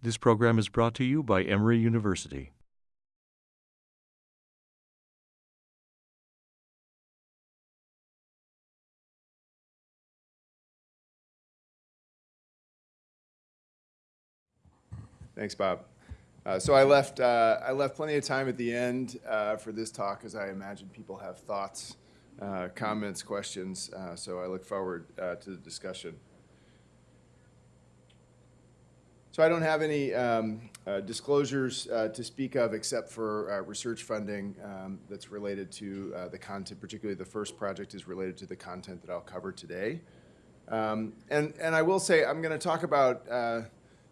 This program is brought to you by Emory University. Thanks, Bob. Uh, so I left, uh, I left plenty of time at the end uh, for this talk, as I imagine people have thoughts, uh, comments, questions. Uh, so I look forward uh, to the discussion. So I don't have any um, uh, disclosures uh, to speak of except for uh, research funding um, that's related to uh, the content, particularly the first project is related to the content that I'll cover today. Um, and, and I will say I'm going to talk about uh,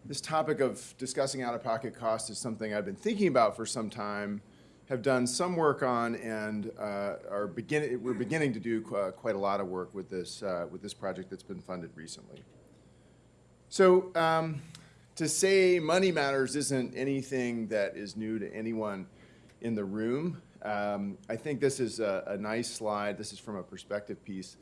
this topic of discussing out-of-pocket costs is something I've been thinking about for some time, have done some work on, and uh, are beginning, we're beginning to do qu quite a lot of work with this, with this project that's been funded recently. So um, to say money matters isn't anything that is new to anyone in the room. Um, I think this is a, a, nice slide. This is from a perspective piece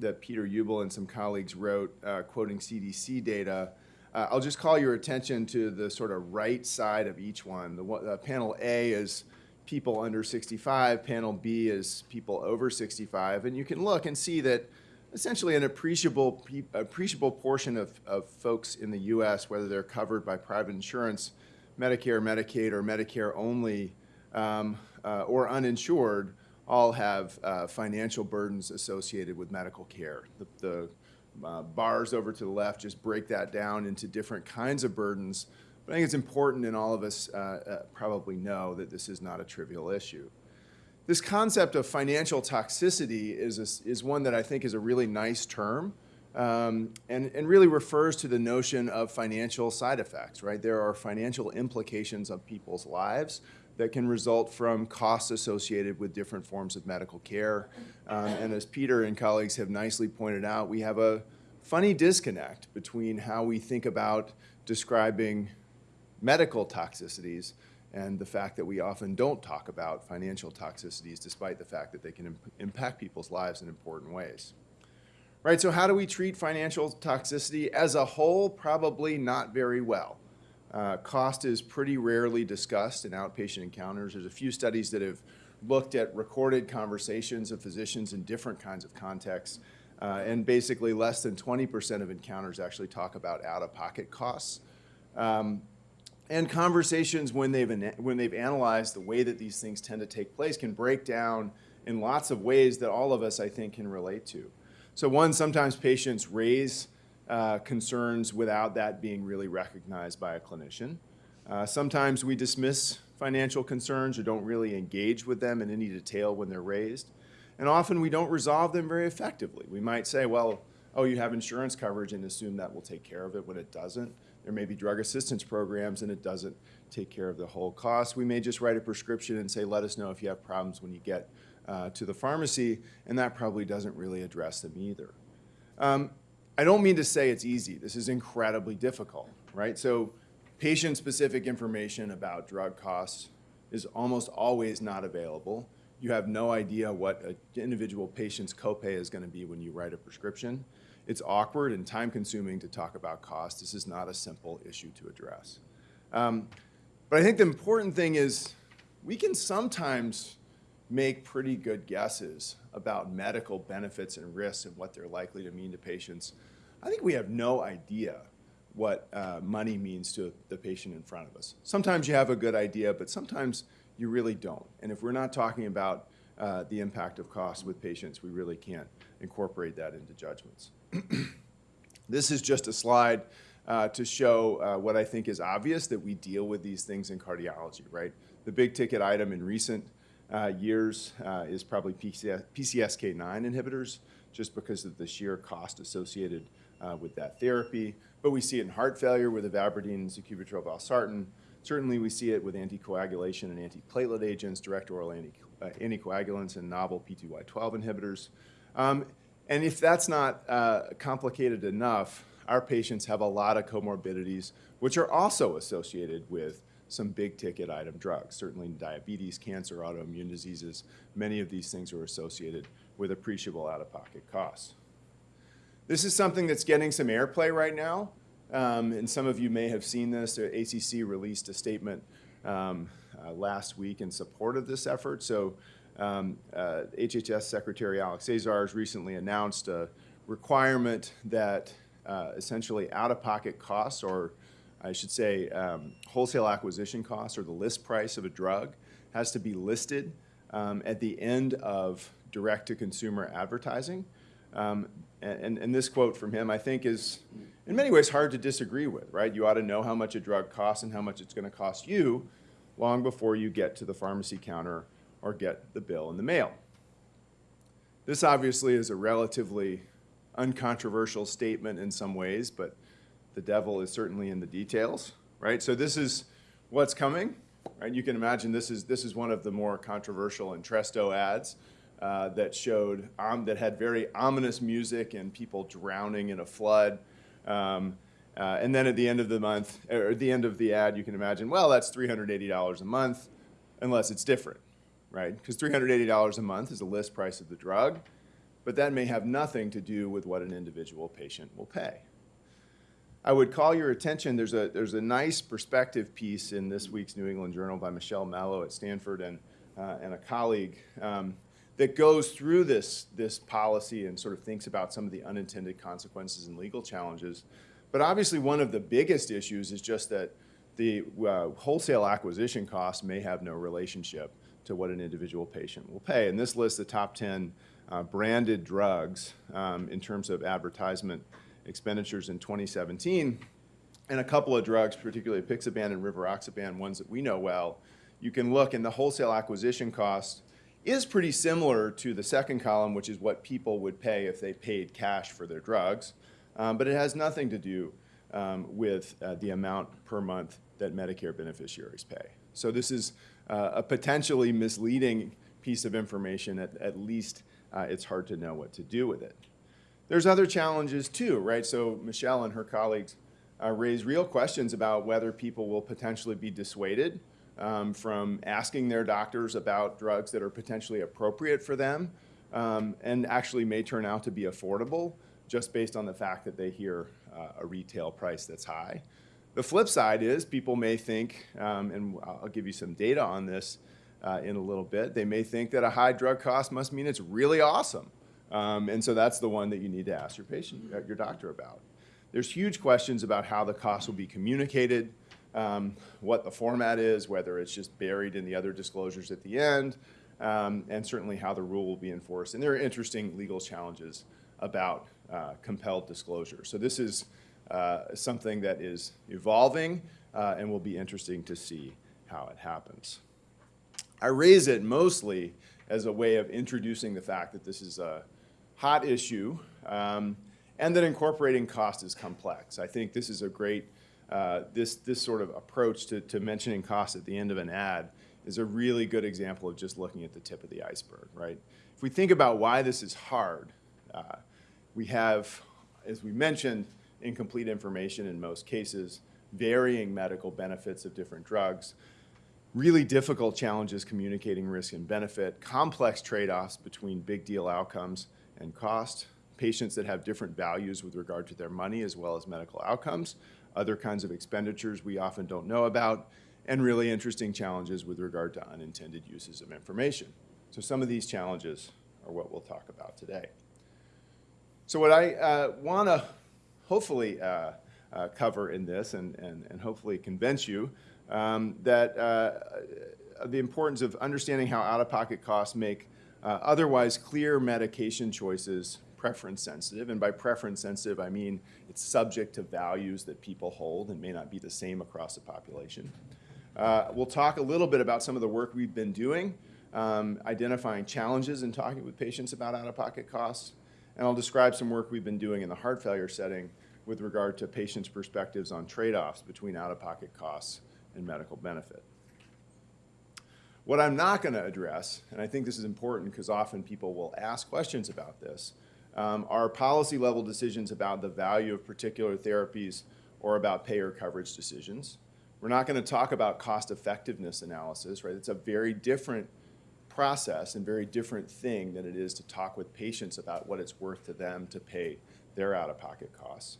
that Peter Ubel and some colleagues wrote, uh, quoting CDC data. Uh, I'll just call your attention to the sort of right side of each one. The, uh, panel A is people under 65, panel B is people over 65, and you can look and see that essentially an appreciable, appreciable portion of, of folks in the U.S., whether they're covered by private insurance, Medicare, Medicaid, or Medicare only, um, uh, or uninsured, all have uh, financial burdens associated with medical care. The, the uh, bars over to the left just break that down into different kinds of burdens. But I think it's important, and all of us uh, uh, probably know that this is not a trivial issue. This concept of financial toxicity is, a, is one that I think is a really nice term um, and, and really refers to the notion of financial side effects, right? There are financial implications of people's lives that can result from costs associated with different forms of medical care. Um, and as Peter and colleagues have nicely pointed out, we have a funny disconnect between how we think about describing medical toxicities and the fact that we often don't talk about financial toxicities despite the fact that they can imp impact people's lives in important ways. Right, so how do we treat financial toxicity? As a whole, probably not very well. Uh, cost is pretty rarely discussed in outpatient encounters. There's a few studies that have looked at recorded conversations of physicians in different kinds of contexts, uh, and basically less than 20% of encounters actually talk about out-of-pocket costs. Um, and conversations when they've, when they've analyzed the way that these things tend to take place can break down in lots of ways that all of us, I think, can relate to. So one, sometimes patients raise uh, concerns without that being really recognized by a clinician. Uh, sometimes we dismiss financial concerns or don't really engage with them in any detail when they're raised. And often we don't resolve them very effectively. We might say, well, oh, you have insurance coverage and assume that will take care of it when it doesn't. There may be drug assistance programs and it doesn't take care of the whole cost. We may just write a prescription and say, let us know if you have problems when you get uh, to the pharmacy, and that probably doesn't really address them either. Um, I don't mean to say it's easy. This is incredibly difficult, right? So patient-specific information about drug costs is almost always not available. You have no idea what an individual patient's copay is going to be when you write a prescription. It's awkward and time consuming to talk about cost. This is not a simple issue to address. Um, but I think the important thing is we can sometimes make pretty good guesses about medical benefits and risks and what they're likely to mean to patients. I think we have no idea what uh, money means to the patient in front of us. Sometimes you have a good idea, but sometimes you really don't. And if we're not talking about uh, the impact of cost with patients, we really can't incorporate that into judgments. this is just a slide uh, to show uh, what I think is obvious, that we deal with these things in cardiology, right? The big ticket item in recent uh, years uh, is probably PCS, PCSK9 inhibitors, just because of the sheer cost associated uh, with that therapy. But we see it in heart failure with ivabradine and sacubitril valsartan. Certainly we see it with anticoagulation and antiplatelet agents, direct oral uh, anticoagulants, and novel P2Y12 inhibitors. Um, and if that's not uh, complicated enough, our patients have a lot of comorbidities, which are also associated with some big ticket item drugs. Certainly diabetes, cancer, autoimmune diseases, many of these things are associated with appreciable out-of-pocket costs. This is something that's getting some airplay right now. um, and some of you may have seen this, the ACC released a statement um, uh, last week in support of this effort. So um, uh, HHS Secretary Alex Azar has recently announced a requirement that uh, essentially out-of-pocket costs, or I should say um, wholesale acquisition costs, or the list price of a drug, has to be listed um, at the end of direct-to-consumer advertising. Um, and, and this quote from him, I think, is in many ways hard to disagree with, right? You ought to know how much a drug costs and how much it's going to cost you long before you get to the pharmacy counter or get the bill in the mail. This obviously is a relatively uncontroversial statement in some ways, but the devil is certainly in the details, right? So this is what's coming, right? You can imagine this is, this is one of the more controversial Entresto ads uh, that showed, um, that had very ominous music and people drowning in a flood. Um, uh, and then at the end of the month, or at the end of the ad, you can imagine, well, that's $380 a month, unless it's different, right? Because $380 a month is the list price of the drug, but that may have nothing to do with what an individual patient will pay. I would call your attention, there's a, there's a nice perspective piece in this week's New England Journal by Michelle Mello at Stanford and, uh, and a colleague um, that goes through this, this policy and sort of thinks about some of the unintended consequences and legal challenges. But obviously one of the biggest issues is just that the uh, wholesale acquisition costs may have no relationship to what an individual patient will pay. And this lists the top 10 uh, branded drugs um, in terms of advertisement expenditures in 2017. And a couple of drugs, particularly Apixaban and Rivaroxaban, ones that we know well, you can look and the wholesale acquisition cost is pretty similar to the second column, which is what people would pay if they paid cash for their drugs. Um, but it has nothing to do um, with uh, the amount per month that Medicare beneficiaries pay. So this is uh, a potentially misleading piece of information. At, at least uh, it's hard to know what to do with it. There's other challenges too, right? So Michelle and her colleagues uh, raise real questions about whether people will potentially be dissuaded um, from asking their doctors about drugs that are potentially appropriate for them um, and actually may turn out to be affordable just based on the fact that they hear uh, a retail price that's high. The flip side is people may think, um, and I'll give you some data on this uh, in a little bit, they may think that a high drug cost must mean it's really awesome. Um, and so that's the one that you need to ask your patient, uh, your doctor about. There's huge questions about how the cost will be communicated, um, what the format is, whether it's just buried in the other disclosures at the end, um, and certainly how the rule will be enforced. And there are interesting legal challenges about uh, compelled disclosure. So this is uh, something that is evolving uh, and will be interesting to see how it happens. I raise it mostly as a way of introducing the fact that this is a hot issue um, and that incorporating cost is complex. I think this is a great, uh, this, this sort of approach to, to mentioning cost at the end of an ad is a really good example of just looking at the tip of the iceberg, right? If we think about why this is hard, uh, we have, as we mentioned, incomplete information in most cases, varying medical benefits of different drugs, really difficult challenges communicating risk and benefit, complex trade-offs between big deal outcomes and cost, patients that have different values with regard to their money as well as medical outcomes, other kinds of expenditures we often don't know about, and really interesting challenges with regard to unintended uses of information. So some of these challenges are what we'll talk about today. So what I uh, want to hopefully uh, uh, cover in this and, and, and hopefully convince you um, that uh, the importance of understanding how out-of-pocket costs make uh, otherwise clear medication choices preference sensitive. And by preference sensitive, I mean it's subject to values that people hold and may not be the same across the population. Uh, we'll talk a little bit about some of the work we've been doing, um, identifying challenges and talking with patients about out-of-pocket costs. And I'll describe some work we've been doing in the heart failure setting with regard to patients' perspectives on trade-offs between out-of-pocket costs and medical benefit. What I'm not going to address, and I think this is important because often people will ask questions about this, um, are policy level decisions about the value of particular therapies or about payer coverage decisions. We're not going to talk about cost effectiveness analysis, right? It's a very different process and very different thing than it is to talk with patients about what it's worth to them to pay their out-of-pocket costs.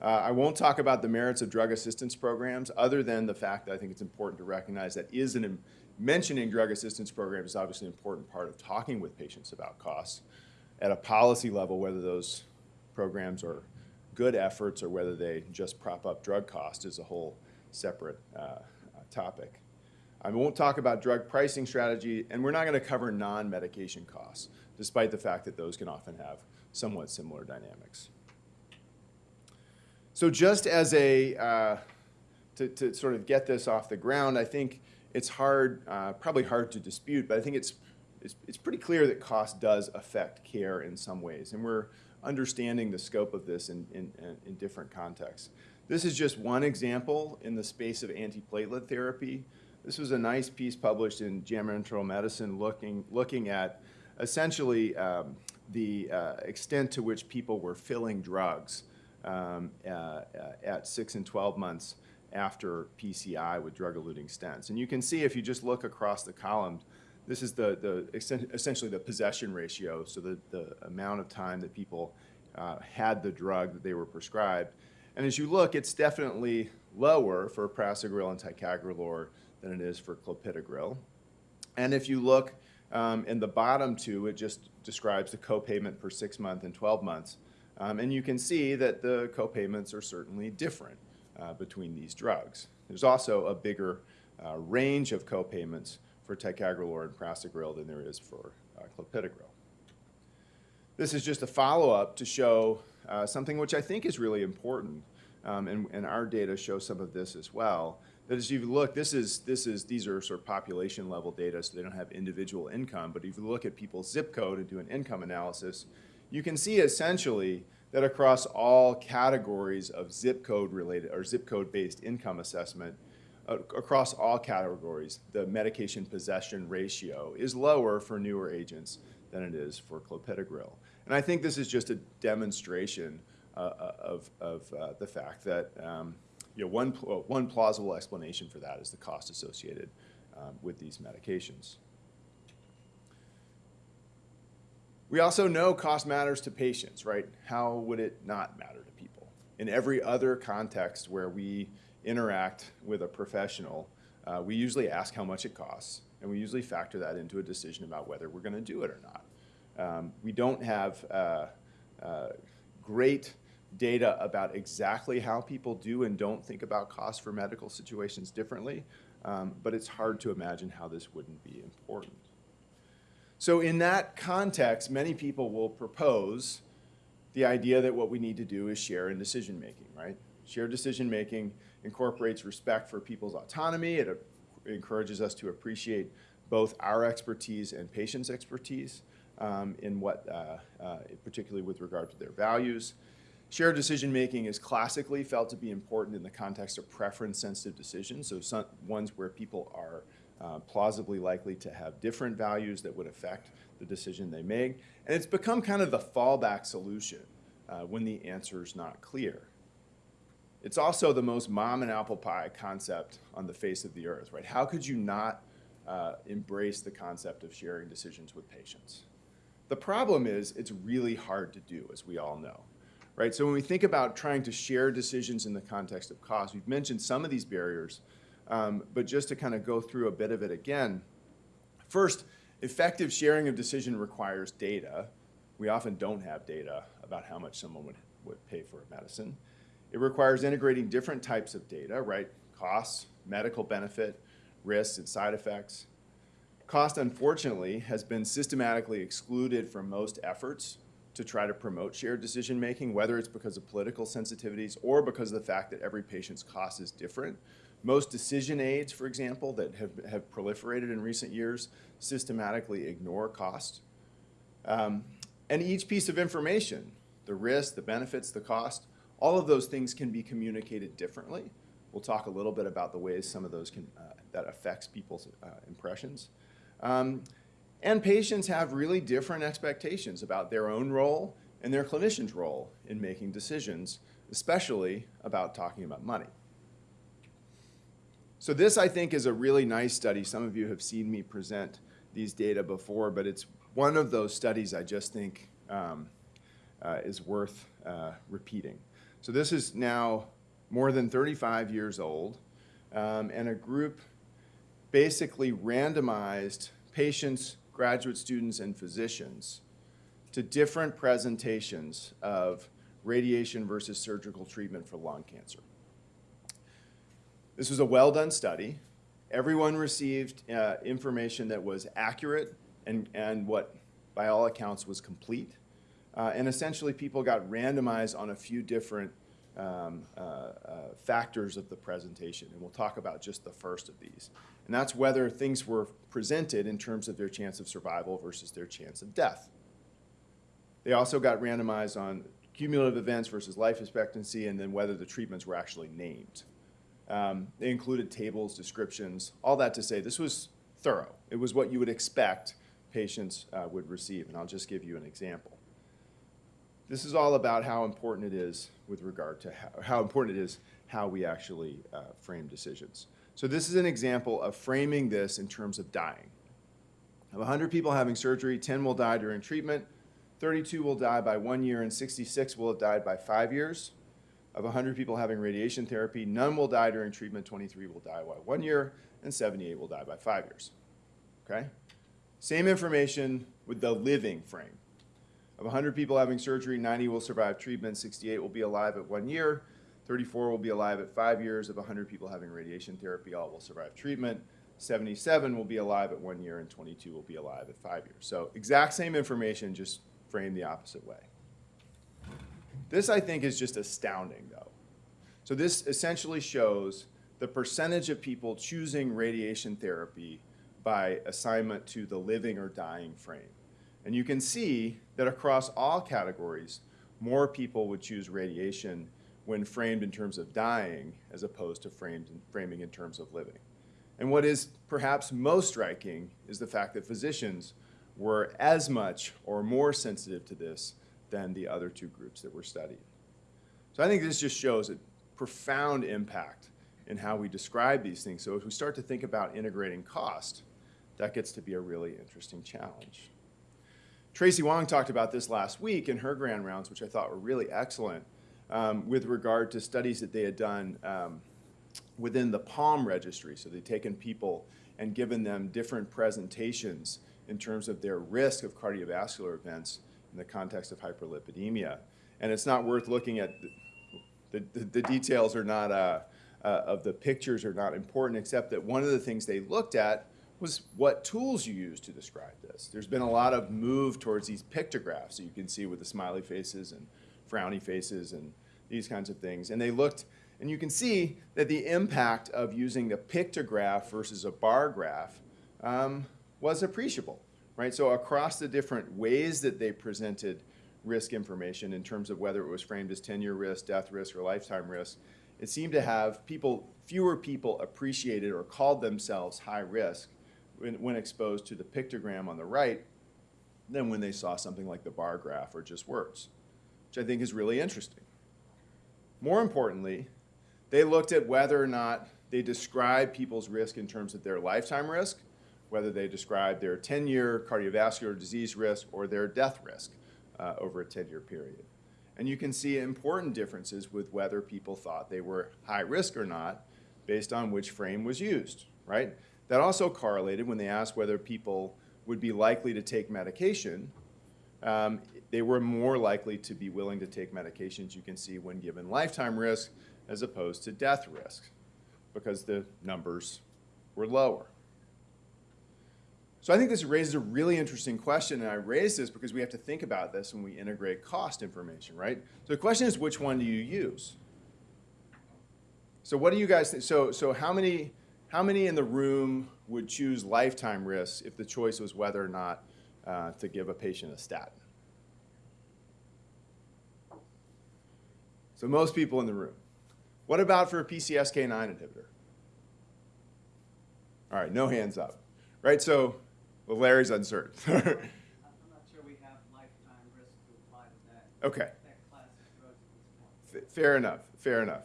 Uh, I won't talk about the merits of drug assistance programs, other than the fact that I think it's important to recognize that is an, mentioning drug assistance programs is obviously an important part of talking with patients about costs. At a policy level, whether those programs are good efforts or whether they just prop up drug costs is a whole separate uh, topic. I won't talk about drug pricing strategy, and we're not going to cover non-medication costs, despite the fact that those can often have somewhat similar dynamics. So just as a, uh, to, to, sort of get this off the ground, I think it's hard, uh, probably hard to dispute, but I think it's, it's, it's, pretty clear that cost does affect care in some ways. And we're understanding the scope of this in, in, in different contexts. This is just one example in the space of antiplatelet therapy. This was a nice piece published in JAMA Internal Medicine looking, looking at essentially um, the uh, extent to which people were filling drugs um, uh, at 6 and 12 months after PCI with drug-eluting stents. And you can see if you just look across the columns, this is the, the essentially the possession ratio, so the, the amount of time that people uh, had the drug that they were prescribed. And as you look, it's definitely lower for prasugrel and ticagrelor than it is for clopidogrel. And if you look um, in the bottom two, it just describes the copayment per six month and 12 months. Um, and you can see that the copayments are certainly different uh, between these drugs. There's also a bigger uh, range of copayments for ticagrelor and prasugrel than there is for uh, clopidogrel. This is just a follow-up to show uh, something which I think is really important, um, and, and our data show some of this as well, that as you look, this is, this is, these are sort of population level data, so they don't have individual income, but if you look at people's zip code and do an income analysis, you can see essentially that across all categories of zip code related or zip code based income assessment, uh, across all categories, the medication possession ratio is lower for newer agents than it is for clopidogrel. And I think this is just a demonstration uh, uh of, of uh, the fact that um, you know, one, one plausible explanation for that is the cost associated um, with these medications. We also know cost matters to patients, right? How would it not matter to people? In every other context where we interact with a professional, uh, we usually ask how much it costs, and we usually factor that into a decision about whether we're going to do it or not. Um, we don't have uh, uh, great data about exactly how people do and don't think about costs for medical situations differently, um, but it's hard to imagine how this wouldn't be important. So in that context, many people will propose the idea that what we need to do is share in decision making, right? Shared decision making incorporates respect for people's autonomy. It, encourages us to appreciate both our expertise and patients' expertise um, in what, uh, uh, particularly with regard to their values. Shared decision making is classically felt to be important in the context of preference sensitive decisions, so some, ones where people are uh, plausibly likely to have different values that would affect the decision they make. And it's become kind of the fallback solution uh, when the answer is not clear. It's also the most mom and apple pie concept on the face of the earth, right? How could you not uh, embrace the concept of sharing decisions with patients? The problem is it's really hard to do, as we all know, right? So when we think about trying to share decisions in the context of cost, we've mentioned some of these barriers, um, but just to kind of go through a bit of it again, first, effective sharing of decision requires data. We often don't have data about how much someone would, would pay for a medicine. It requires integrating different types of data, right? Costs, medical benefit, risks, and side effects. Cost, unfortunately, has been systematically excluded from most efforts to try to promote shared decision making, whether it's because of political sensitivities or because of the fact that every patient's cost is different. Most decision aids, for example, that have, have proliferated in recent years systematically ignore cost. Um, and each piece of information, the risk, the benefits, the cost, all of those things can be communicated differently. We'll talk a little bit about the ways some of those can, uh, that affects people's uh, impressions. Um, and patients have really different expectations about their own role and their clinician's role in making decisions, especially about talking about money. So this, I think, is a really nice study. Some of you have seen me present these data before, but it's one of those studies I just think um, uh, is worth uh, repeating. So this is now more than 35 years old, um, and a group basically randomized patients, graduate students, and physicians to different presentations of radiation versus surgical treatment for lung cancer. This was a well-done study. Everyone received uh, information that was accurate and, and what, by all accounts, was complete. Uh, and essentially, people got randomized on a few different um, uh, uh, factors of the presentation. And we'll talk about just the first of these. And that's whether things were presented in terms of their chance of survival versus their chance of death. They also got randomized on cumulative events versus life expectancy, and then whether the treatments were actually named. Um, they included tables, descriptions, all that to say this was thorough. It was what you would expect patients uh, would receive, and I'll just give you an example. This is all about how important it is with regard to how, how important it is how we actually uh, frame decisions. So this is an example of framing this in terms of dying. Of 100 people having surgery, 10 will die during treatment, 32 will die by one year, and 66 will have died by five years. Of 100 people having radiation therapy, none will die during treatment, 23 will die by one year, and 78 will die by five years. Okay? Same information with the living frame. Of 100 people having surgery, 90 will survive treatment, 68 will be alive at one year, 34 will be alive at five years. Of 100 people having radiation therapy, all will survive treatment. 77 will be alive at one year, and 22 will be alive at five years. So exact same information, just framed the opposite way. This, I think, is just astounding, though. So this essentially shows the percentage of people choosing radiation therapy by assignment to the living or dying frame. And you can see that across all categories, more people would choose radiation when framed in terms of dying as opposed to framed in, framing in terms of living. And what is perhaps most striking is the fact that physicians were as much or more sensitive to this than the other two groups that were studied. So I think this just shows a profound impact in how we describe these things. So if we start to think about integrating cost, that gets to be a really interesting challenge. Tracy Wang talked about this last week in her grand rounds, which I thought were really excellent, um, with regard to studies that they had done um, within the PALM registry. So they'd taken people and given them different presentations in terms of their risk of cardiovascular events in the context of hyperlipidemia. And it's not worth looking at, the, the, the details are not, uh, uh, of the pictures are not important, except that one of the things they looked at was what tools you use to describe this. There's been a lot of move towards these pictographs, that you can see with the smiley faces and frowny faces and these kinds of things. And they looked, and you can see that the impact of using the pictograph versus a bar graph um, was appreciable, right? So across the different ways that they presented risk information in terms of whether it was framed as 10-year risk, death risk, or lifetime risk, it seemed to have people, fewer people appreciated or called themselves high risk when, exposed to the pictogram on the right than when they saw something like the bar graph or just words, which I think is really interesting. More importantly, they looked at whether or not they describe people's risk in terms of their lifetime risk whether they describe their 10-year cardiovascular disease risk or their death risk uh, over a 10-year period. And you can see important differences with whether people thought they were high risk or not based on which frame was used, right? That also correlated when they asked whether people would be likely to take medication. Um, they were more likely to be willing to take medications, you can see, when given lifetime risk as opposed to death risk because the numbers were lower. So I think this raises a really interesting question, and I raise this because we have to think about this when we integrate cost information, right? So the question is, which one do you use? So what do you guys think? So, so how, many, how many in the room would choose lifetime risks if the choice was whether or not uh, to give a patient a statin? So most people in the room. What about for a PCSK9 inhibitor? All right, no hands up. Right, so well, Larry's uncertain. I'm not sure we have lifetime risk to apply to that. Okay. That class of drugs at this point. F- Fair enough, fair enough.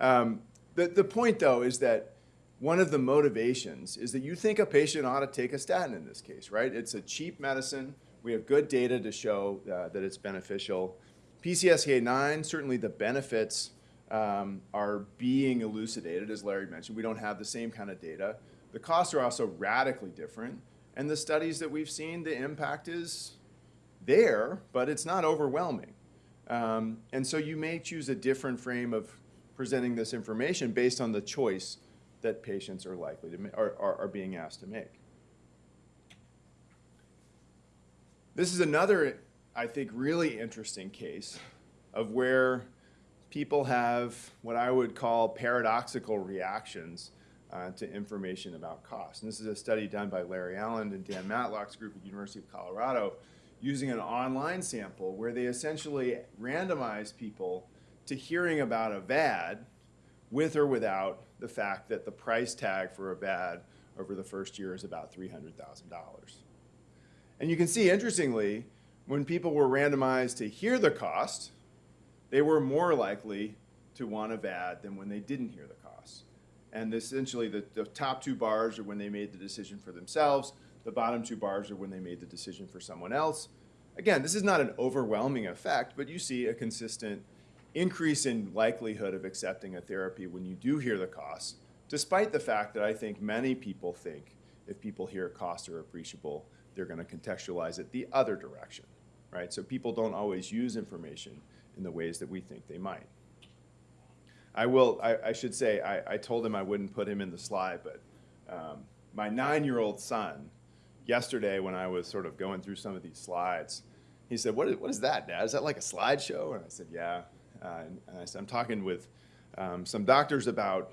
Um, the, the point, though, is that one of the motivations is that you think a patient ought to take a statin in this case, right? It's a cheap medicine. We have good data to show uh, that it's beneficial. PCSK9, certainly the benefits um, are being elucidated, as Larry mentioned. We don't have the same kind of data. The costs are also radically different. And the studies that we've seen, the impact is there, but it's not overwhelming. Um, and so you may choose a different frame of presenting this information based on the choice that patients are likely to are, are, are being asked to make. This is another, I think, really interesting case of where people have what I would call paradoxical reactions uh, to information about cost. And this is a study done by Larry Allen and Dan Matlock's group at University of Colorado using an online sample where they essentially randomized people to hearing about a VAD with or without the fact that the price tag for a VAD over the first year is about $300,000. And you can see, interestingly, when people were randomized to hear the cost, they were more likely to want a VAD than when they didn't hear the cost. And essentially, the, the top two bars are when they made the decision for themselves. The bottom two bars are when they made the decision for someone else. Again, this is not an overwhelming effect, but you see a consistent increase in likelihood of accepting a therapy when you do hear the costs, despite the fact that I think many people think if people hear costs are appreciable, they're going to contextualize it the other direction, right? So people don't always use information in the ways that we think they might. I will, I, I should say, I, I told him I wouldn't put him in the slide, but um, my nine-year-old son, yesterday when I was sort of going through some of these slides, he said, what is, what is that, Dad? Is that like a slideshow? And I said, yeah. Uh, and, and I said, I'm talking with um, some doctors about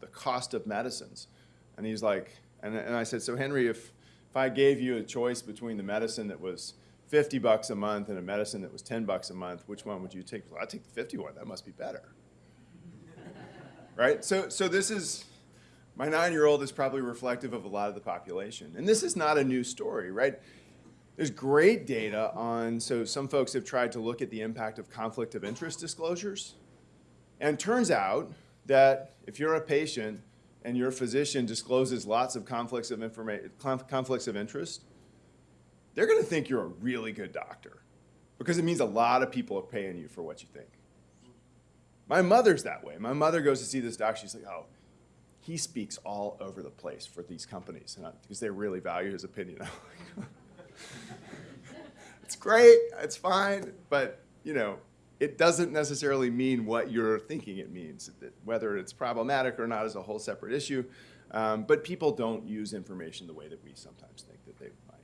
the cost of medicines. And he's like, and, and I said, so Henry, if, if I gave you a choice between the medicine that was 50 bucks a month and a medicine that was 10 bucks a month, which one would you take? Well, I'd take the 50 one. That must be better. right? So, so this is, my nine-year-old is probably reflective of a lot of the population. And this is not a new story, right? There's great data on, so some folks have tried to look at the impact of conflict of interest disclosures. And turns out that if you're a patient and your physician discloses lots of conflicts of conflicts of interest, they're going to think you're a really good doctor because it means a lot of people are paying you for what you think. My mother's that way. My mother goes to see this doctor. She's like, oh, he speaks all over the place for these companies because they really value his opinion. it's great, it's fine, but you know, it doesn't necessarily mean what you're thinking it means. Whether it's problematic or not is a whole separate issue. Um, but people don't use information the way that we sometimes think that they might.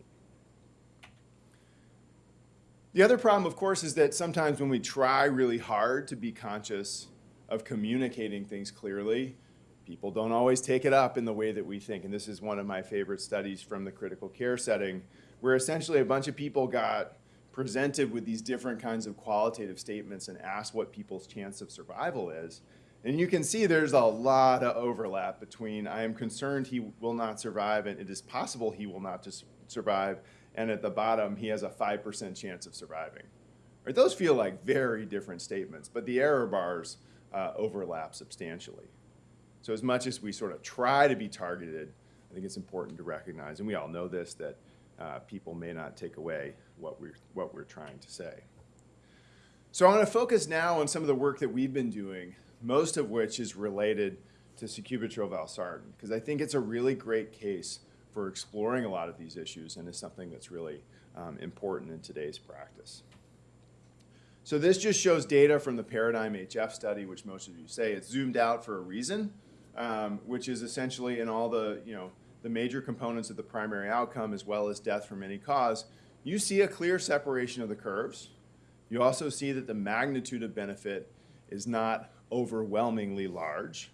The other problem, of course, is that sometimes when we try really hard to be conscious of communicating things clearly, people don't always take it up in the way that we think. And this is one of my favorite studies from the critical care setting, where essentially a bunch of people got presented with these different kinds of qualitative statements and asked what people's chance of survival is. And you can see there's a lot of overlap between I am concerned he will not survive and it is possible he will not survive, and at the bottom he has a 5% chance of surviving. Right, those feel like very different statements, but the error bars uh, overlap substantially. So as much as we sort of try to be targeted, I think it's important to recognize, and we all know this, that uh, people may not take away what we're, what we're trying to say. So I want to focus now on some of the work that we've been doing, most of which is related to sacubitril valsartan, because I think it's a really great case for exploring a lot of these issues and is something that's really um, important in today's practice. So this just shows data from the Paradigm HF study, which most of you say it's zoomed out for a reason, um, which is essentially in all the, you know, the major components of the primary outcome as well as death from any cause, you see a clear separation of the curves. You also see that the magnitude of benefit is not overwhelmingly large,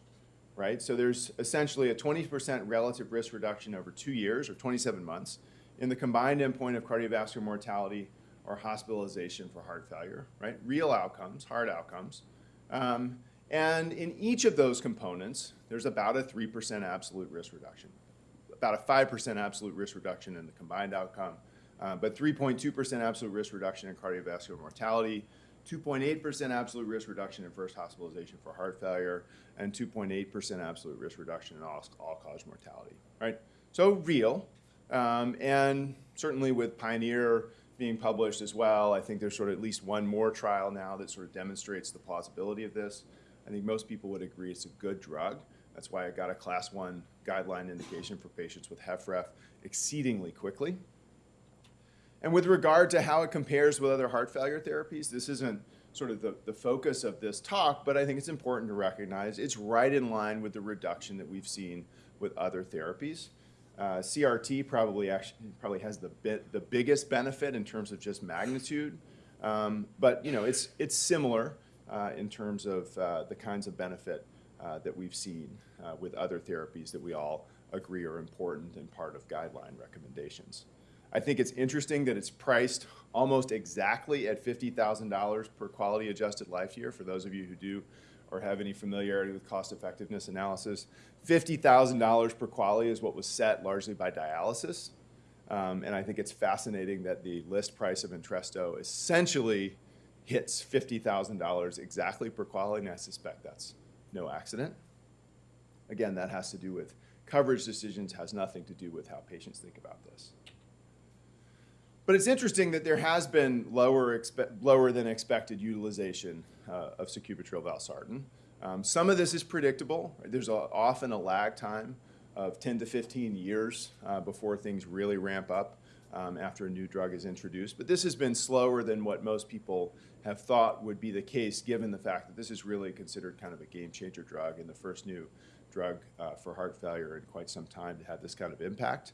right? So there's essentially a 20% relative risk reduction over two years or 27 months in the combined endpoint of cardiovascular mortality or hospitalization for heart failure, right? Real outcomes, hard outcomes. Um, and in each of those components, there's about a 3% absolute risk reduction, about a 5% absolute risk reduction in the combined outcome, uh, but 3.2% absolute risk reduction in cardiovascular mortality, 2.8% absolute risk reduction in first hospitalization for heart failure, and 2.8% absolute risk reduction in all, all-cause mortality, right? So real, um, and certainly with Pioneer being published as well. I think there's sort of at least one more trial now that sort of demonstrates the plausibility of this. I think most people would agree it's a good drug. That's why I got a class one guideline indication for patients with HFrEF exceedingly quickly. And with regard to how it compares with other heart failure therapies, this isn't sort of the, the focus of this talk, but I think it's important to recognize it's right in line with the reduction that we've seen with other therapies. Uh, CRT probably actually probably has the bit, the biggest benefit in terms of just magnitude, um, but you know it's it's similar uh, in terms of uh, the kinds of benefit uh, that we've seen uh, with other therapies that we all agree are important and part of guideline recommendations. I think it's interesting that it's priced almost exactly at $50,000 per quality adjusted life year for those of you who do or have any familiarity with cost effectiveness analysis. $50,000 per QALY is what was set largely by dialysis. Um, and I think it's fascinating that the list price of Entresto essentially hits $50,000 exactly per QALY, and I suspect that's no accident. Again, that has to do with coverage decisions, has nothing to do with how patients think about this. But it's interesting that there has been lower, lower than expected utilization uh, of sacubitril valsartan. Um, some of this is predictable. There's a, often a lag time of 10 to 15 years uh, before things really ramp up um, after a new drug is introduced. But this has been slower than what most people have thought would be the case given the fact that this is really considered kind of a game changer drug and the first new drug uh, for heart failure in quite some time to have this kind of impact.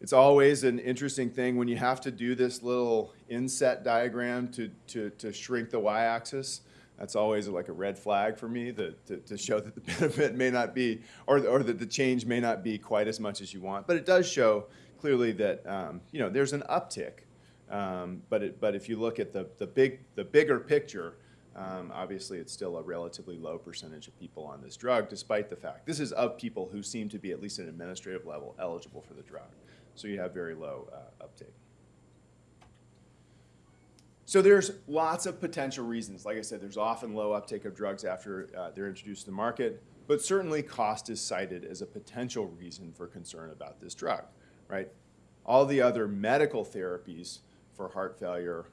It's always an interesting thing when you have to do this little inset diagram to, to, to shrink the y-axis. That's always like a red flag for me that, to, to show that the benefit may not be, or, or that the change may not be quite as much as you want. But it does show clearly that um, you know, there's an uptick. Um, but, it, but if you look at the, the, big, the bigger picture, um, obviously, it's still a relatively low percentage of people on this drug, despite the fact this is of people who seem to be, at least at an administrative level, eligible for the drug. So you have very low uh, uptake. So there's lots of potential reasons. Like I said, there's often low uptake of drugs after uh, they're introduced to the market, but certainly cost is cited as a potential reason for concern about this drug, right? All the other medical therapies for heart failure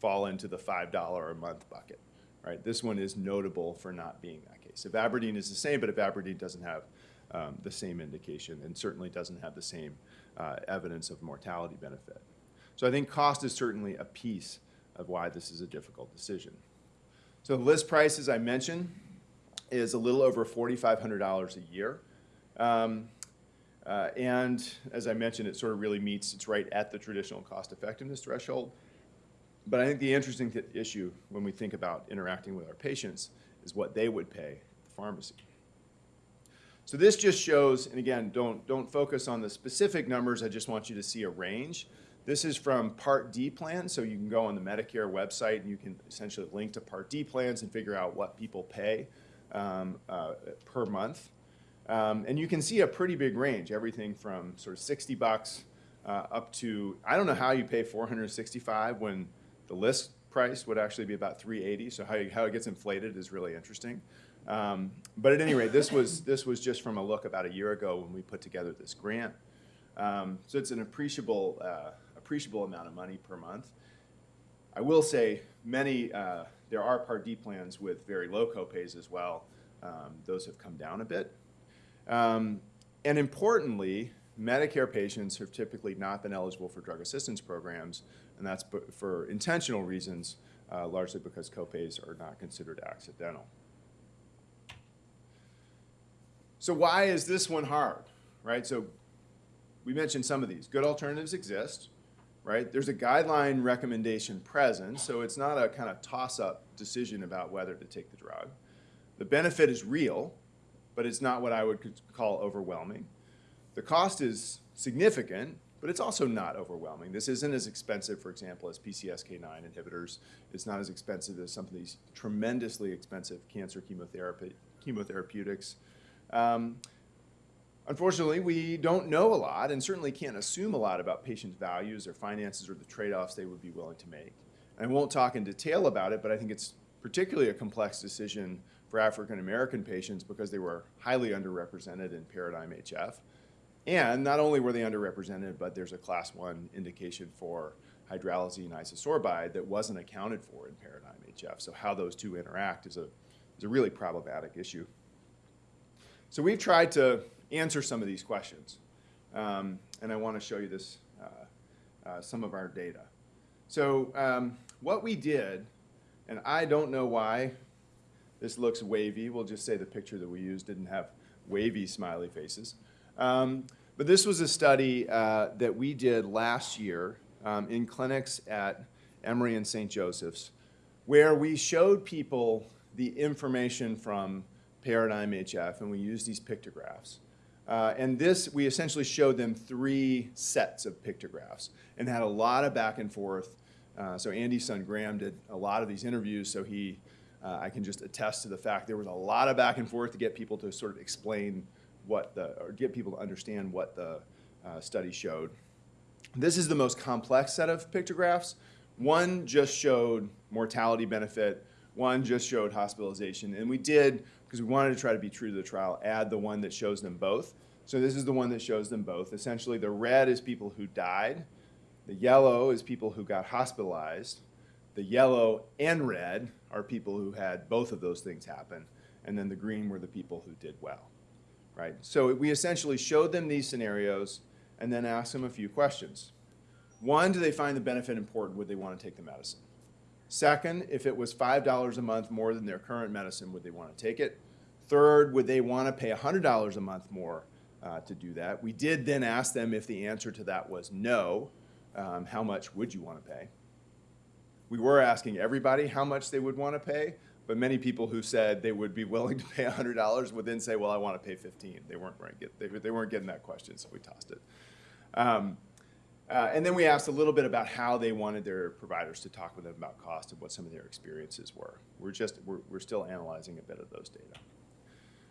fall into the $5 a month bucket right? This one is notable for not being that case. Ivabradine is the same, but Ivabradine doesn't have um, the same indication and certainly doesn't have the same uh, evidence of mortality benefit. So I think cost is certainly a piece of why this is a difficult decision. So the list price, as I mentioned, is a little over $4,500 a year. Um, uh, and as I mentioned, it sort of really meets, it's right at the traditional cost effectiveness threshold. But I think the interesting issue when we think about interacting with our patients is what they would pay the pharmacy. So this just shows, and again, don't, don't focus on the specific numbers, I just want you to see a range. This is from Part D plans, so you can go on the Medicare website and you can essentially link to Part D plans and figure out what people pay um, uh, per month. Um, and you can see a pretty big range, everything from sort of 60 bucks uh, up to, I don't know how you pay 465 when the list price would actually be about 380, so how, how it gets inflated is really interesting. Um, but at any rate, this was, this was just from a look about a year ago when we put together this grant. Um, so it's an appreciable, uh, appreciable amount of money per month. I will say many, uh, there are Part D plans with very low copays as well. Um, those have come down a bit. Um, and importantly, Medicare patients have typically not been eligible for drug assistance programs, and that's for intentional reasons, uh, largely because copays are not considered accidental. So why is this one hard, right? So we mentioned some of these. Good alternatives exist, right? There's a guideline recommendation present, so it's not a kind of toss-up decision about whether to take the drug. The benefit is real, but it's not what I would call overwhelming. The cost is significant, but it's also not overwhelming. This isn't as expensive, for example, as PCSK9 inhibitors. It's not as expensive as some of these tremendously expensive cancer chemotherapy, chemotherapeutics. Um, unfortunately, we don't know a lot and certainly can't assume a lot about patients' values, or finances, or the trade-offs they would be willing to make. I won't talk in detail about it, but I think it's particularly a complex decision for African American patients because they were highly underrepresented in Paradigm HF. And not only were they underrepresented, but there's a class one indication for hydralazine isosorbide that wasn't accounted for in paradigm HF. So how those two interact is a, is a really problematic issue. So we've tried to answer some of these questions. Um, and I want to show you this, uh, uh, some of our data. So um, what we did, and I don't know why this looks wavy. We'll just say the picture that we used didn't have wavy smiley faces. Um, but this was a study uh, that we did last year um, in clinics at Emory and St. Joseph's, where we showed people the information from Paradigm HF, and we used these pictographs. Uh, and this, we essentially showed them three sets of pictographs and had a lot of back and forth. Uh, so Andy's son Graham did a lot of these interviews, so he, uh, I can just attest to the fact there was a lot of back and forth to get people to sort of explain what the, or get people to understand what the uh, study showed. This is the most complex set of pictographs. One just showed mortality benefit, one just showed hospitalization, and we did because we wanted to try to be true to the trial, add the one that shows them both. So this is the one that shows them both. Essentially, the red is people who died. The yellow is people who got hospitalized. The yellow and red are people who had both of those things happen. And then the green were the people who did well, right? So we essentially showed them these scenarios and then asked them a few questions. One, do they find the benefit important? Would they want to take the medicine? Second, if it was $5 a month more than their current medicine, would they want to take it? Third, would they want to pay $100 a month more uh, to do that? We did then ask them if the answer to that was no, um, how much would you want to pay? We were asking everybody how much they would want to pay, but many people who said they would be willing to pay $100 would then say, well, I want to pay 15. They weren't, get, they, they weren't getting that question, so we tossed it. Um, uh, and then we asked a little bit about how they wanted their providers to talk with them about cost and what some of their experiences were. We're just, we're, we're still analyzing a bit of those data.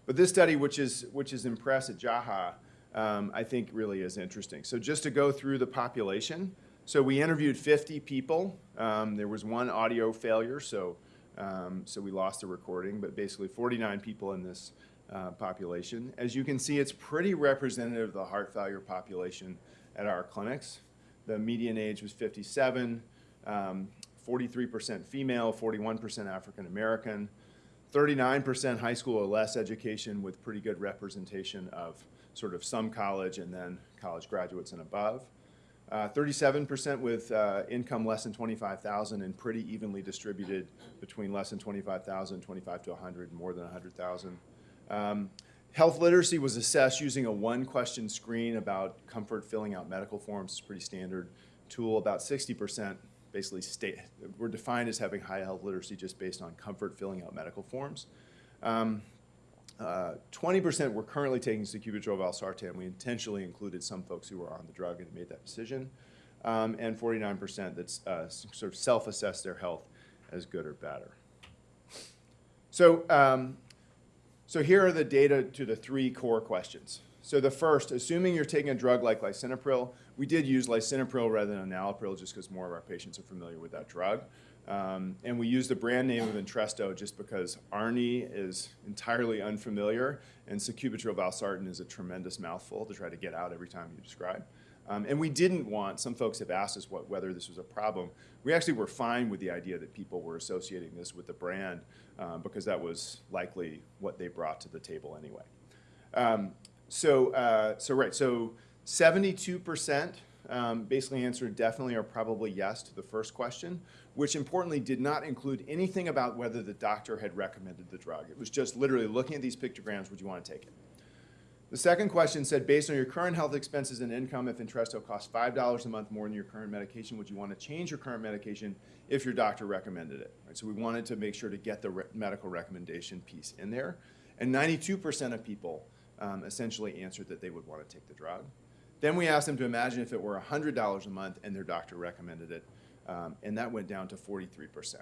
But this study, which is, which is in at JAHA, um, I think really is interesting. So just to go through the population, so we interviewed 50 people. Um, there was one audio failure, so, um, so we lost the recording, but basically 49 people in this uh, population. As you can see, it's pretty representative of the heart failure population at our clinics. The median age was 57, 43% um, female, 41% African American, 39% high school or less education with pretty good representation of sort of some college and then college graduates and above. 37% uh, with uh, income less than 25,000 and pretty evenly distributed between less than 25,000, 25 to 100, more than 100,000. Um, Health literacy was assessed using a one-question screen about comfort filling out medical forms. It's a pretty standard tool. About 60% basically state, were defined as having high health literacy just based on comfort filling out medical forms. 20% um, uh, were currently taking sacubitril valsartan. We intentionally included some folks who were on the drug and made that decision. Um, and 49% that uh, sort of self-assessed their health as good or better. So um, so here are the data to the three core questions. So the first, assuming you're taking a drug like lisinopril, we did use lisinopril rather than enalapril just because more of our patients are familiar with that drug. Um, and we use the brand name of Entresto just because ARNI is entirely unfamiliar and sacubitril valsartan is a tremendous mouthful to try to get out every time you describe. Um, and we didn't want, some folks have asked us what, whether this was a problem. We actually were fine with the idea that people were associating this with the brand um, because that was likely what they brought to the table anyway. Um, so, uh, so right, so 72% um, basically answered definitely or probably yes to the first question, which importantly did not include anything about whether the doctor had recommended the drug. It was just literally looking at these pictograms, would you want to take it? The second question said, based on your current health expenses and income, if Entresto costs $5 a month more than your current medication, would you want to change your current medication if your doctor recommended it? Right, so we wanted to make sure to get the re medical recommendation piece in there. And 92% of people um, essentially answered that they would want to take the drug. Then we asked them to imagine if it were $100 a month and their doctor recommended it, um, and that went down to 43%.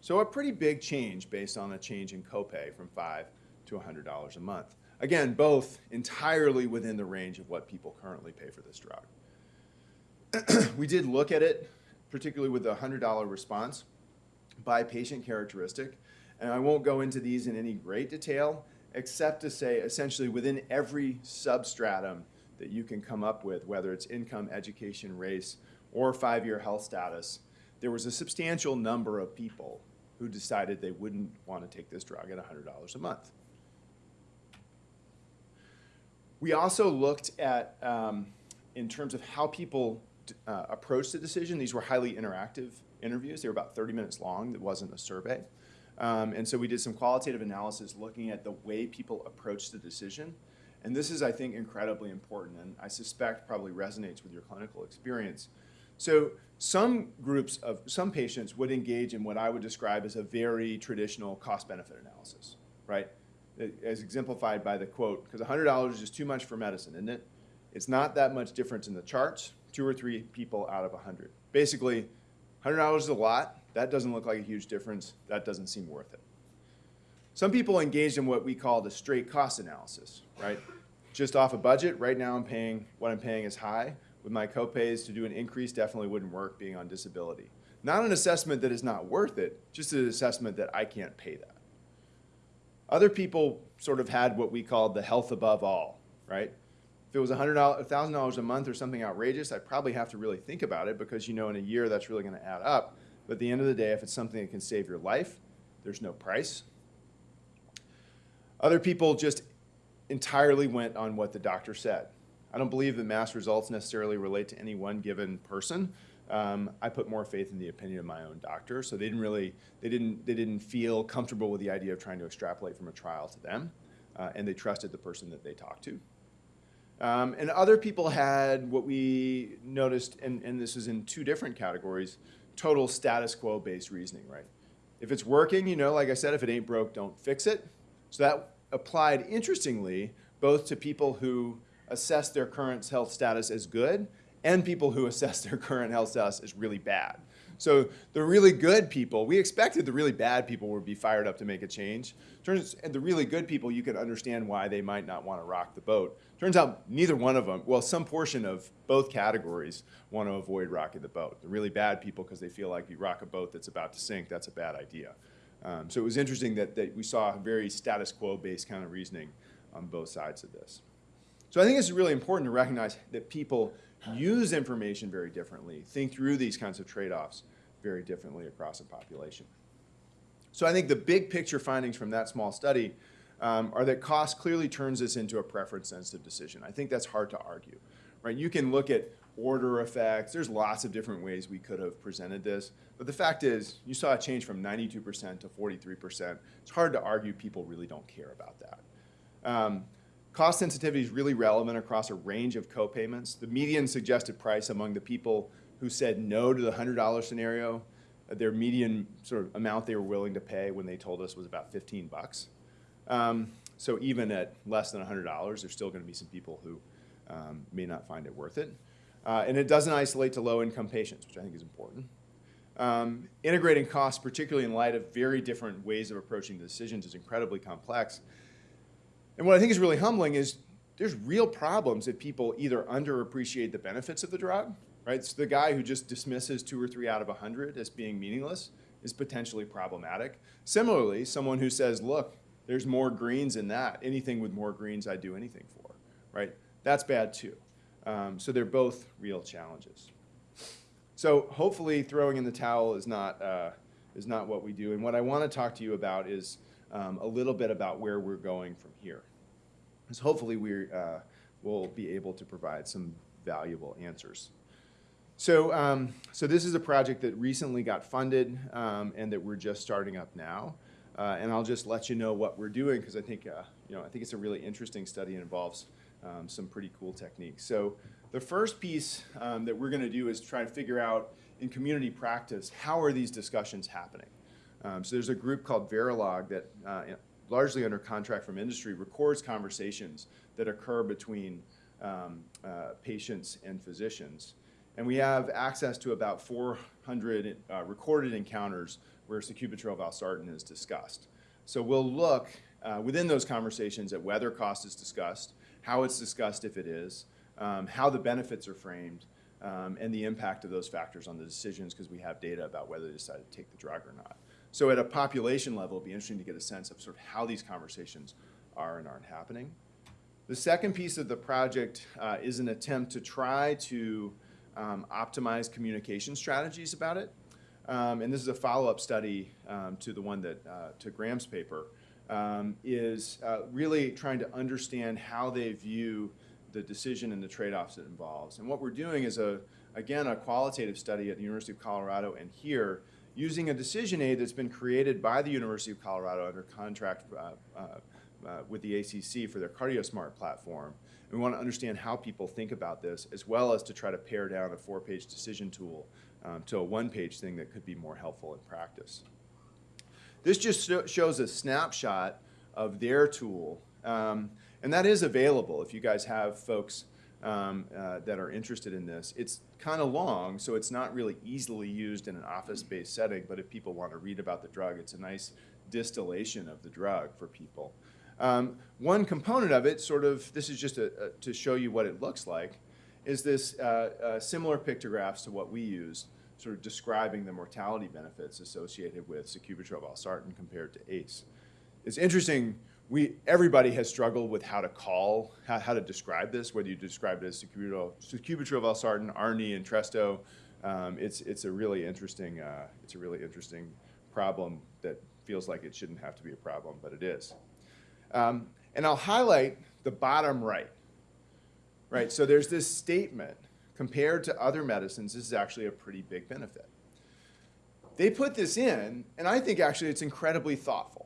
So a pretty big change based on a change in copay from 5 to $100 a month. Again, both entirely within the range of what people currently pay for this drug. we did look at it, particularly with the $100 response by patient characteristic. And I won't go into these in any great detail, except to say essentially within every substratum that you can come up with, whether it's income, education, race, or five-year health status, there was a substantial number of people who decided they wouldn't want to take this drug at $100 a month. We also looked at, um, in terms of how people uh, approached the decision, these were highly interactive interviews. They were about 30 minutes long. It wasn't a survey. Um, and so we did some qualitative analysis looking at the way people approached the decision. And this is, I think, incredibly important, and I suspect probably resonates with your clinical experience. So some groups of, some patients would engage in what I would describe as a very traditional cost-benefit analysis, right? As exemplified by the quote, because $100 is too much for medicine, isn't it? It's not that much difference in the charts, two or three people out of 100. Basically, $100 is a lot. That doesn't look like a huge difference. That doesn't seem worth it. Some people engaged in what we call the straight cost analysis, right? Just off a budget, right now I'm paying, what I'm paying is high. With my copays, to do an increase definitely wouldn't work being on disability. Not an assessment that is not worth it, just an assessment that I can't pay that. Other people sort of had what we called the health above all, right? If it was $100, $1,000 a month or something outrageous, I'd probably have to really think about it because you know in a year that's really going to add up. But at the end of the day, if it's something that can save your life, there's no price. Other people just entirely went on what the doctor said. I don't believe that mass results necessarily relate to any one given person. Um, I put more faith in the opinion of my own doctor, so they didn't really, they didn't, they didn't feel comfortable with the idea of trying to extrapolate from a trial to them, uh, and they trusted the person that they talked to. Um, and other people had what we noticed, and, and this is in two different categories, total status quo based reasoning, right? If it's working, you know, like I said, if it ain't broke, don't fix it. So that applied, interestingly, both to people who assess their current health status as good and people who assess their current health status as really bad. So the really good people, we expected the really bad people would be fired up to make a change. Turns and the really good people, you can understand why they might not want to rock the boat. Turns out neither one of them, well, some portion of both categories want to avoid rocking the boat. The really bad people, because they feel like you rock a boat that's about to sink, that's a bad idea. Um, so it was interesting that, that we saw a very status quo-based kind of reasoning on both sides of this. So I think it's really important to recognize that people use information very differently, think through these kinds of trade-offs very differently across a population. So I think the big picture findings from that small study um, are that cost clearly turns this into a preference-sensitive decision. I think that's hard to argue, right? You can look at order effects. There's lots of different ways we could have presented this. But the fact is, you saw a change from 92% to 43%. It's hard to argue people really don't care about that. Um, cost sensitivity is really relevant across a range of copayments. The median suggested price among the people who said no to the $100 scenario, their median sort of amount they were willing to pay when they told us was about 15 bucks. Um, so even at less than $100, there's still going to be some people who um, may not find it worth it. Uh, and it doesn't isolate to low-income patients, which I think is important. Um, integrating costs, particularly in light of very different ways of approaching decisions, is incredibly complex. And what I think is really humbling is there's real problems if people either underappreciate the benefits of the drug, right? So the guy who just dismisses two or three out of 100 as being meaningless is potentially problematic. Similarly, someone who says, look, there's more greens in that. Anything with more greens, I'd do anything for, right? That's bad too. Um, so they're both real challenges. So hopefully throwing in the towel is not, uh, is not what we do. And what I want to talk to you about is um, a little bit about where we're going from here. Because hopefully we uh, will be able to provide some valuable answers. So, um, so this is a project that recently got funded um, and that we're just starting up now. Uh, and I'll just let you know what we're doing because I think, uh, you know, I think it's a really interesting study and involves um, some pretty cool techniques. So the first piece um, that we're going to do is try to figure out in community practice, how are these discussions happening? Um, so there's a group called Verilogue that, uh, largely under contract from industry, records conversations that occur between um, uh, patients and physicians. And we have access to about 400 uh, recorded encounters where sacubitril valsartan is discussed. So we'll look uh, within those conversations at whether cost is discussed, how it's discussed if it is, um, how the benefits are framed, um, and the impact of those factors on the decisions because we have data about whether they decide to take the drug or not. So at a population level, it'd be interesting to get a sense of sort of how these conversations are and aren't happening. The second piece of the project uh, is an attempt to try to um, optimize communication strategies about it. Um, and this is a follow-up study um, to the one that, uh, to Graham's paper, um, is uh, really trying to understand how they view the decision and the trade-offs it involves. And what we're doing is, a, again, a qualitative study at the University of Colorado and here, using a decision aid that's been created by the University of Colorado under contract uh, uh, uh, with the ACC for their CardioSmart platform. And we want to understand how people think about this, as well as to try to pare down a four-page decision tool um, to a one-page thing that could be more helpful in practice. This just shows a snapshot of their tool, um, and that is available if you guys have folks um, uh, that are interested in this. It's kind of long, so it's not really easily used in an office-based setting, but if people want to read about the drug, it's a nice distillation of the drug for people. Um, one component of it, sort of, this is just a, a, to show you what it looks like, is this uh, uh, similar pictographs to what we use, sort of describing the mortality benefits associated with sacubitril valsartan compared to ACE. It's interesting, we, everybody has struggled with how to call, how, how to describe this, whether you describe it as sacubitril valsartan, ARNI, and Entresto. Um, it's, it's a really interesting, uh, it's a really interesting problem that feels like it shouldn't have to be a problem, but it is. Um, and I'll highlight the bottom right. Right, so there's this statement, compared to other medicines, this is actually a pretty big benefit. They put this in, and I think actually it's incredibly thoughtful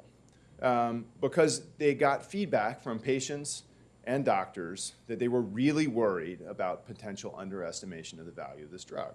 um, because they got feedback from patients and doctors that they were really worried about potential underestimation of the value of this drug.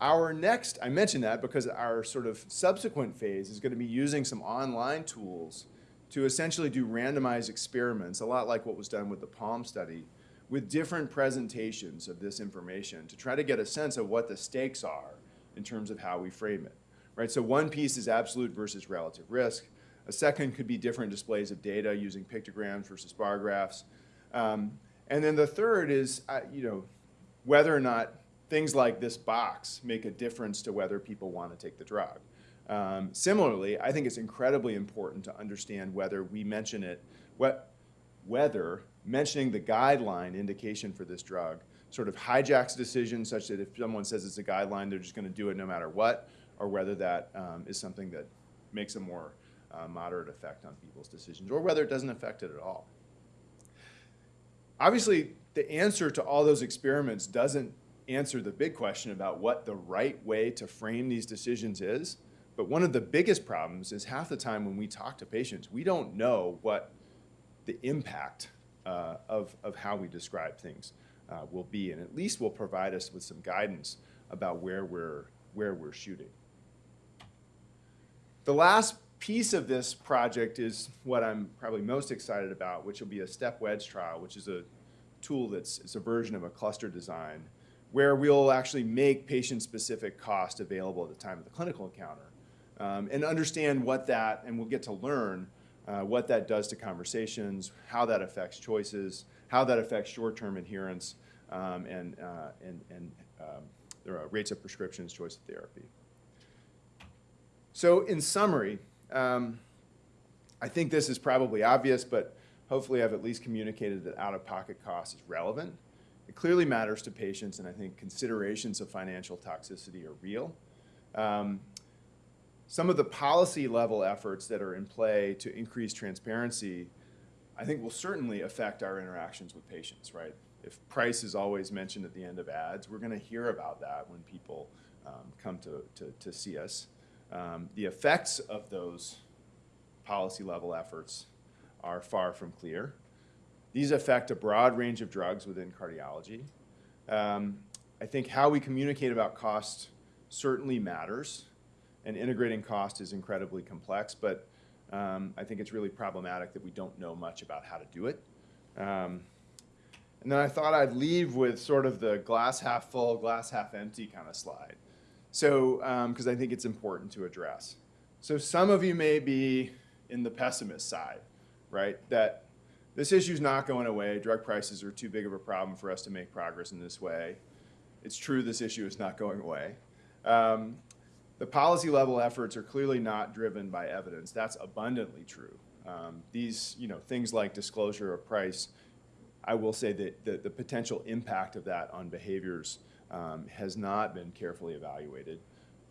Our next, I mentioned that because our sort of subsequent phase is going to be using some online tools to essentially do randomized experiments, a lot like what was done with the PALM study, with different presentations of this information to try to get a sense of what the stakes are in terms of how we frame it. Right? So one piece is absolute versus relative risk. A second could be different displays of data using pictograms versus bar graphs. Um, and then the third is, uh, you know, whether or not things like this box make a difference to whether people want to take the drug. Um, similarly, I think it's incredibly important to understand whether we mention it, what, whether mentioning the guideline indication for this drug sort of hijacks decisions such that if someone says it's a guideline, they're just going to do it no matter what, or whether that um, is something that makes a more uh, moderate effect on people's decisions, or whether it doesn't affect it at all. Obviously, the answer to all those experiments doesn't answer the big question about what the right way to frame these decisions is. But one of the biggest problems is half the time when we talk to patients, we don't know what the impact uh, of, of how we describe things uh, will be, and at least will provide us with some guidance about where we're, where we're shooting. The last piece of this project is what I'm probably most excited about, which will be a step wedge trial, which is a tool that's it's a version of a cluster design, where we'll actually make patient-specific cost available at the time of the clinical encounter um, and understand what that, and we'll get to learn uh, what that does to conversations, how that affects choices, how that affects short-term adherence, um, and, uh, and, and um, rates of prescriptions, choice of therapy. So in summary, um, I think this is probably obvious, but hopefully I've at least communicated that out-of-pocket cost is relevant. It clearly matters to patients, and I think considerations of financial toxicity are real. Um, some of the policy level efforts that are in play to increase transparency, I think will certainly affect our interactions with patients, right? If price is always mentioned at the end of ads, we're going to hear about that when people um, come to, to, to, see us. Um, the effects of those policy level efforts are far from clear. These affect a broad range of drugs within cardiology. Um, I think how we communicate about cost certainly matters and integrating cost is incredibly complex, but um, I think it's really problematic that we don't know much about how to do it. Um, and then I thought I'd leave with sort of the glass half full, glass half empty kind of slide. So, because um, I think it's important to address. So some of you may be in the pessimist side, right? That this issue is not going away. Drug prices are too big of a problem for us to make progress in this way. It's true this issue is not going away. Um, the policy level efforts are clearly not driven by evidence. That's abundantly true. Um, these, you know, things like disclosure of price I will say that the, the potential impact of that on behaviors um, has not been carefully evaluated.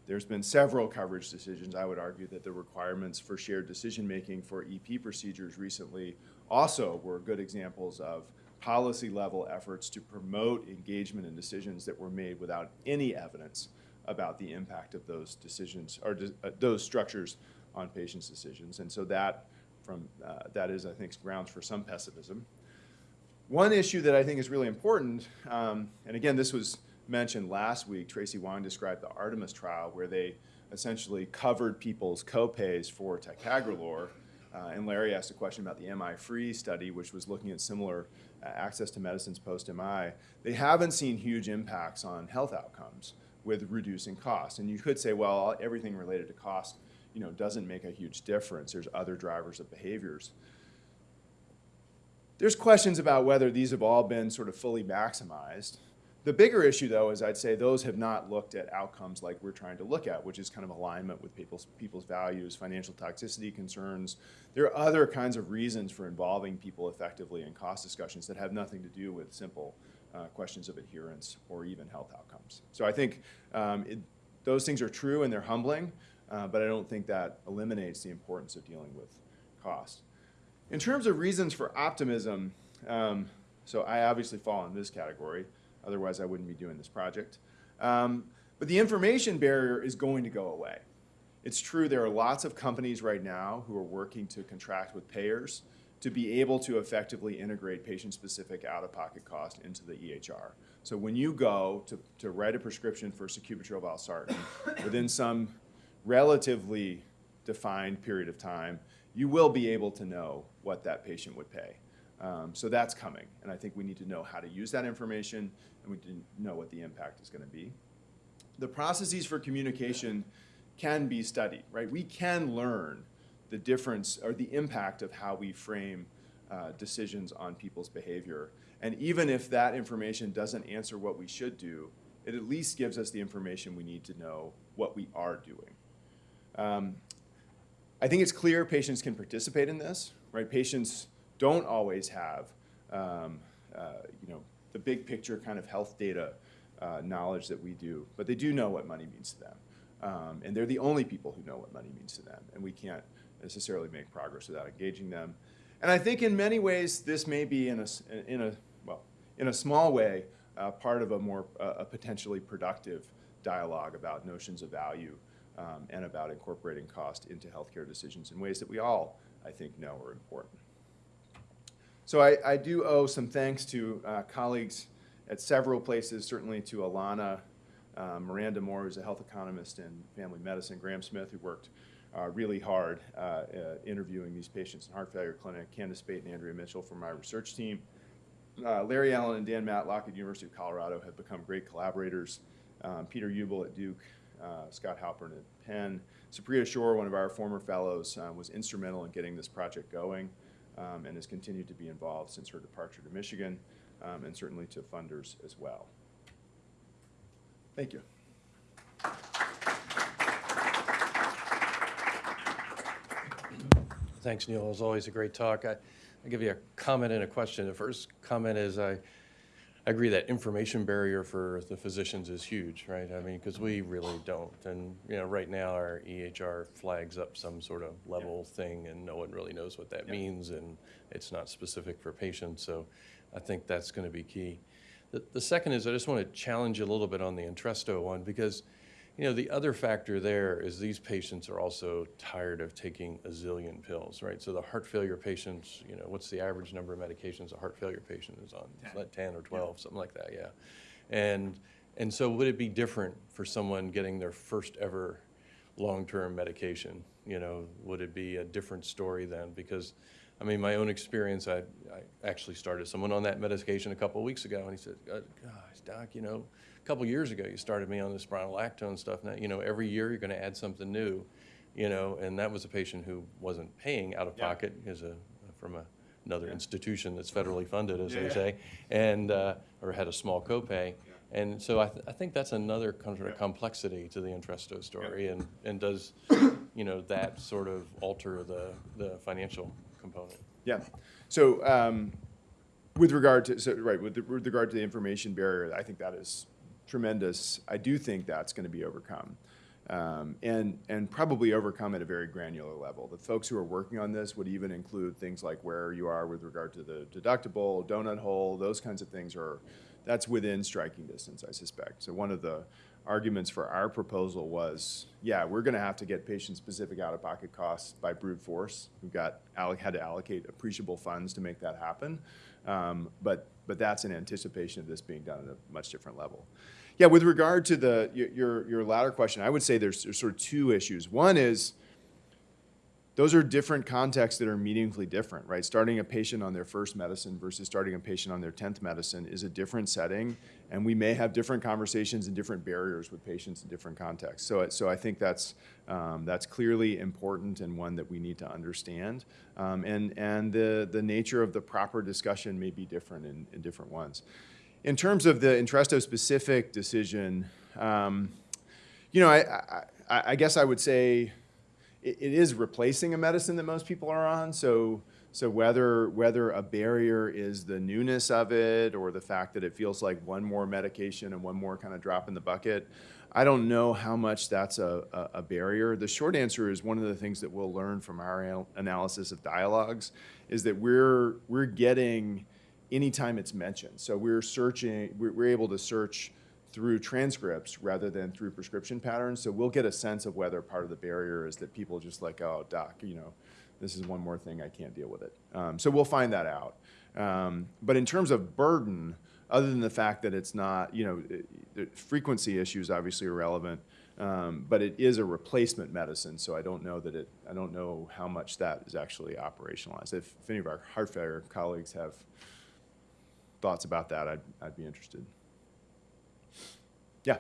There's been several coverage decisions. I would argue that the requirements for shared decision-making for EP procedures recently also were good examples of policy-level efforts to promote engagement in decisions that were made without any evidence about the impact of those decisions, or uh, those structures on patients' decisions. And so that, from, uh, that is, I think, grounds for some pessimism. One issue that I think is really important, um, and again, this was mentioned last week, Tracy Wang described the Artemis trial where they essentially covered people's copays for ticagrelor. Uh, and Larry asked a question about the MI-free study, which was looking at similar uh, access to medicines post-MI. They haven't seen huge impacts on health outcomes with reducing costs. And you could say, well, everything related to cost, you know, doesn't make a huge difference. There's other drivers of behaviors. There's questions about whether these have all been sort of fully maximized. The bigger issue, though, is I'd say those have not looked at outcomes like we're trying to look at, which is kind of alignment with people's, people's values, financial toxicity concerns. There are other kinds of reasons for involving people effectively in cost discussions that have nothing to do with simple uh, questions of adherence or even health outcomes. So I think um, it, those things are true and they're humbling, uh, but I don't think that eliminates the importance of dealing with cost. In terms of reasons for optimism, um, so I obviously fall in this category. Otherwise, I wouldn't be doing this project. Um, but the information barrier is going to go away. It's true there are lots of companies right now who are working to contract with payers to be able to effectively integrate patient-specific out-of-pocket cost into the EHR. So when you go to, to write a prescription for sacubitril valsartan within some relatively defined period of time, you will be able to know what that patient would pay. Um, so that's coming, and I think we need to know how to use that information, and we didn't know what the impact is going to be. The processes for communication can be studied, right? We can learn the difference or the impact of how we frame uh, decisions on people's behavior. And even if that information doesn't answer what we should do, it at least gives us the information we need to know what we are doing. Um, I think it's clear patients can participate in this, right? Patients don't always have, um, uh, you know, the big picture kind of health data uh, knowledge that we do, but they do know what money means to them. Um, and they're the only people who know what money means to them, and we can't necessarily make progress without engaging them. And I think in many ways this may be in a, in a well, in a small way, uh, part of a more uh, a potentially productive dialogue about notions of value um, and about incorporating cost into healthcare decisions in ways that we all, I think, know are important. So I, I do owe some thanks to uh, colleagues at several places, certainly to Alana, uh, Miranda Moore, who's a health economist in family medicine, Graham Smith, who worked uh, really hard uh, uh, interviewing these patients in heart failure clinic, Candace Pate and Andrea Mitchell from my research team. Uh, Larry Allen and Dan Matlock at University of Colorado have become great collaborators. Um, Peter Ubel at Duke, Scott Halpern at Penn. Supriya Shore, one of our former fellows, was instrumental in getting this project going um, and has continued to be involved since her departure to Michigan, um, and certainly to funders as well. Thank you. Thanks, Neil. It was always a great talk. I, give you a comment and a question. The first comment is I, I agree that information barrier for the physicians is huge, right? I mean, because we really don't. And, you know, right now our EHR flags up some sort of level thing and no one really knows what that Yeah. means and it's not specific for patients. So I think that's going to be key. The, the second is I just want to challenge you a little bit on the Entresto one because, you know, the other factor there is these patients are also tired of taking a zillion pills, right? So the heart failure patients, you know, what's the average number of medications a heart failure patient is on? Is that 10 or 12, something like that, yeah. And, and so would it be different for someone getting their first ever long-term medication? You know, would it be a different story then? Because, I mean, my own experience, I, I actually started someone on that medication a couple of weeks ago, and he said, "Uh, gosh, doc, you know, a couple years ago, you started me on this spironolactone stuff. Now, you know, every year you're going to add something new, you know, and that was a patient who wasn't paying out of Yeah. pocket as a, from a, another Yeah. institution that's federally funded, as they Yeah. say, and, uh, or had a small copay. And so I, th- I think that's another kind of complexity to the Entresto story, and, and does, you know, that sort of alter the, the financial component? Yeah. So um, With regard to, so, right, with, with regard to the information barrier, I think that is tremendous. I do think that's going to be overcome. Um, and, and probably overcome at a very granular level. The folks who are working on this would even include things like where you are with regard to the deductible, donut hole, those kinds of things are, that's within striking distance, I suspect. So one of the arguments for our proposal was, yeah, we're going to have to get patient-specific out-of-pocket costs by brute force. We've got, had to allocate appreciable funds to make that happen. Um, But, but that's in anticipation of this being done at a much different level. Yeah, with regard to the, your- your, latter question, I would say there's, there's sort of two issues. One is, those are different contexts that are meaningfully different, right? Starting a patient on their first medicine versus starting a patient on their 10th medicine is a different setting, and we may have different conversations and different barriers with patients in different contexts. So, so I think that's, um, that's clearly important and one that we need to understand. Um, and and the, the nature of the proper discussion may be different in, in different ones. In terms of the Entresto-specific decision, um, you know, I, I, I I guess I would say it, it is replacing a medicine that most people are on. So, so whether whether a barrier is the newness of it or the fact that it feels like one more medication and one more kind of drop in the bucket, I don't know how much that's a, a, a barrier. The short answer is one of the things that we'll learn from our anal- analysis of dialogues is that we're we're getting anytime it's mentioned. So we're searching, we're, we're able to search through transcripts rather than through prescription patterns. So we'll get a sense of whether part of the barrier is that people just like, oh, doc, you know, this is one more thing, I can't deal with it. Um, so we'll find that out. Um, but in terms of burden, other than the fact that it's not, you know, it- the frequency issues obviously are relevant, um, but it is a replacement medicine, so I don't know that it, I don't know how much that is actually operationalized. If, if any of our heart failure colleagues have thoughts about that, I'd, I'd be interested. Yeah.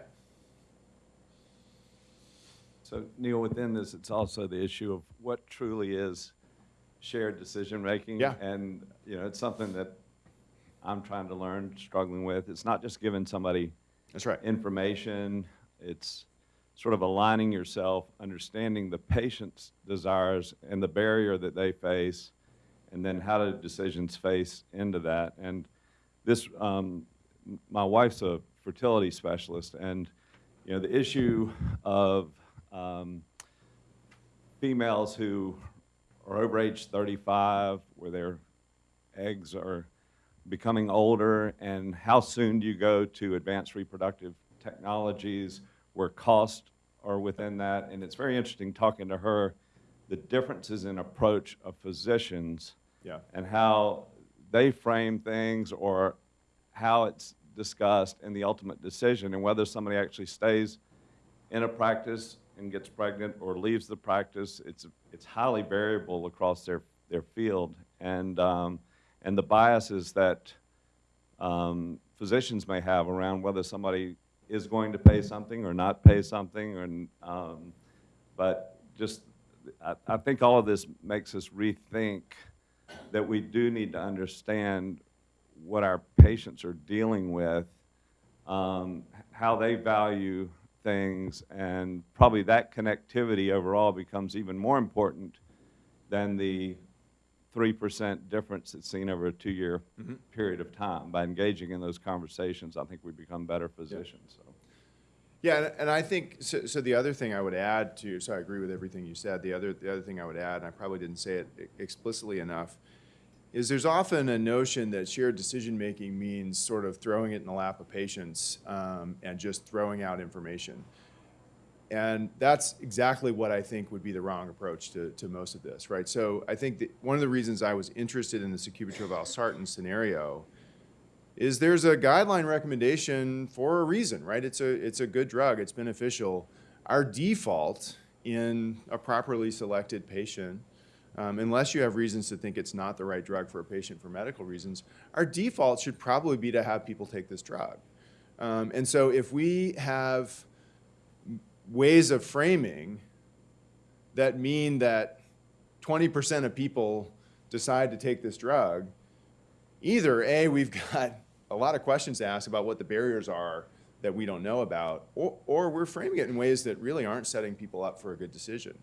So Neil, within this, it's also the issue of what truly is shared decision-making. Yeah. And, you know, it's something that I'm trying to learn, struggling with. It's not just giving somebody That's right. information, it's sort of aligning yourself, understanding the patient's desires and the barrier that they face, and then how do decisions face into that. And this, um, my wife's a fertility specialist, and, you know, the issue of um, females who are over age 35, where their eggs are becoming older, and how soon do you go to advanced reproductive technologies where costs are within that? And it's very interesting talking to her, the differences in approach of physicians Yeah. and how they frame things or how it's discussed in the ultimate decision and whether somebody actually stays in a practice and gets pregnant or leaves the practice. It's, it's highly variable across their, their field. And, um, and the biases that um, physicians may have around whether somebody is going to pay something or not pay something. And, um, but just, I, I think all of this makes us rethink that we do need to understand what our patients are dealing with, um, how they value things, and probably that connectivity overall becomes even more important than the 3% difference that's seen over a two-year period of time. By engaging in those conversations, I think we become better physicians. So. Yeah, and, and I think, so, so the other thing I would add to, so I agree with everything you said, the other, the other thing I would add, and I probably didn't say it explicitly enough, is there's often a notion that shared decision-making means sort of throwing it in the lap of patients um, and just throwing out information. And that's exactly what I think would be the wrong approach to, to most of this, right? So I think that one of the reasons I was interested in the sacubitril valsartan scenario is there's a guideline recommendation for a reason, right? It's a, it's a good drug, it's beneficial. Our default in a properly selected patient, um, unless you have reasons to think it's not the right drug for a patient for medical reasons, our default should probably be to have people take this drug. Um, and so if we have ways of framing that mean that 20% of people decide to take this drug, either A, we've got a lot of questions to ask about what the barriers are that we don't know about, or, or we're framing it in ways that really aren't setting people up for a good decision.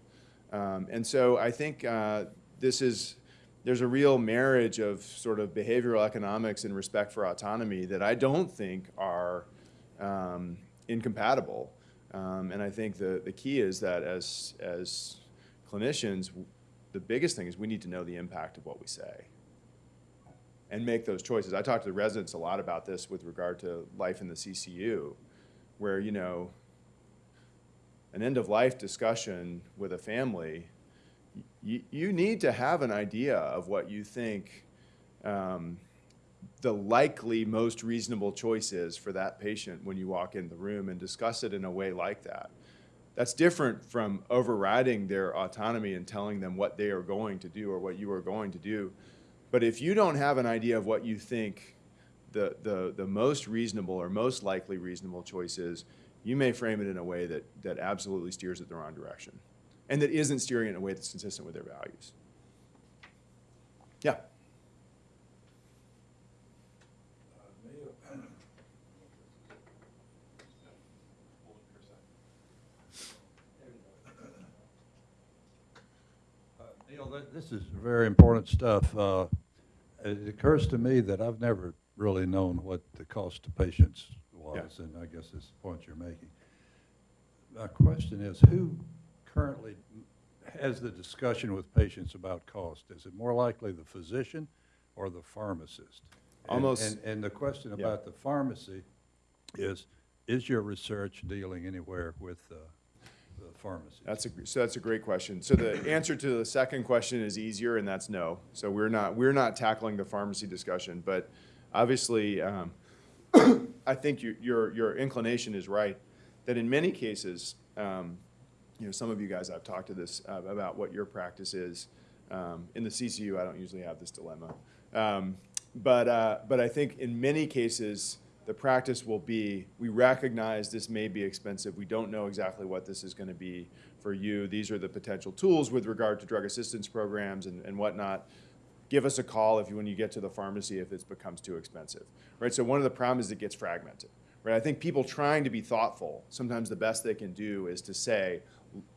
Um, and so I think uh, this is there's a real marriage of sort of behavioral economics and respect for autonomy that I don't think are um, incompatible. Um, and I think the, the key is that as, as clinicians, the biggest thing is we need to know the impact of what we say and make those choices. I talk to the residents a lot about this with regard to life in the CCU, where, you know, an end of life discussion with a family, you, you need to have an idea of what you think um, the likely most reasonable choice is for that patient when you walk in the room and discuss it in a way like that. That's different from overriding their autonomy and telling them what they are going to do or what you are going to do. But if you don't have an idea of what you think the, the, the most reasonable or most likely reasonable choice is, you may frame it in a way that, that absolutely steers it the wrong direction and that isn't steering it in a way that's consistent with their values. Yeah. Neil, this is very important stuff. Uh, It occurs to me that I've never really known what the cost to patients was, and I guess that's the point you're making. My question is, who currently has the discussion with patients about cost? Is it more likely the physician or the pharmacist? And- Almost- And, and the question Yeah. about the pharmacy is, is your research dealing anywhere with uh, the pharmacy? That's a, so that's a great question. So the answer to the second question is easier, and that's no. So we're not, we're not tackling the pharmacy discussion, but obviously, um, I think your, your, your inclination is right, that in many cases, um, you know, some of you guys, I've talked to this, uh, about what your practice is. Um, in the CCU, I don't usually have this dilemma. Um, but, uh, but I think in many cases, the practice will be, we recognize this may be expensive. We don't know exactly what this is going to be for you. These are the potential tools with regard to drug assistance programs and, and whatnot. Give us a call if you, when you get to the pharmacy, if it becomes too expensive, right? So one of the problems is it gets fragmented, right? I think people trying to be thoughtful, sometimes the best they can do is to say,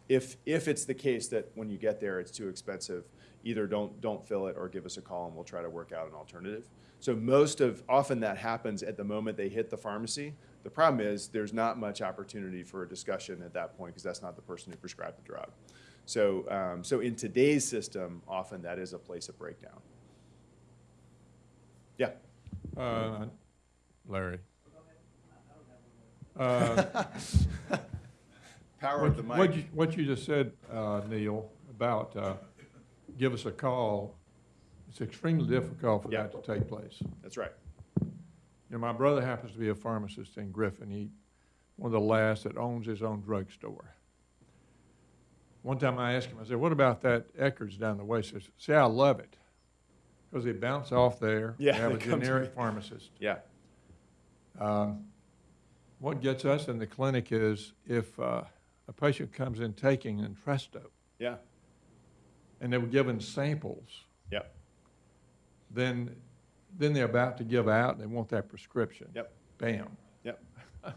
if, if it's the case that when you get there, it's too expensive, either don't, don't fill it or give us a call and we'll try to work out an alternative. So most of, often that happens at the moment they hit the pharmacy. The problem is there's not much opportunity for a discussion at that point because that's not the person who prescribed the drug. So, um, so in today's system, often that is a place of breakdown. Yeah. Uh, Larry. Uh, Power of the What mic. you, what you just said, uh, Neil, about uh, give us a call, it's extremely difficult for Yeah. that to take place. That's right. You know, my brother happens to be a pharmacist in Griffin. He, one of the last that owns his own drugstore. One time I asked him, I said, what about that Eckerd's down the way? He says, see, I love it. Because they bounce off there. Yeah, They have a they come to generic pharmacist. Yeah. Um, What gets us in the clinic is if uh, a patient comes in taking Entresto Yeah. and they were given samples, Yeah. then, then they're about to give out and they want that prescription. Yep. Bam. Yep.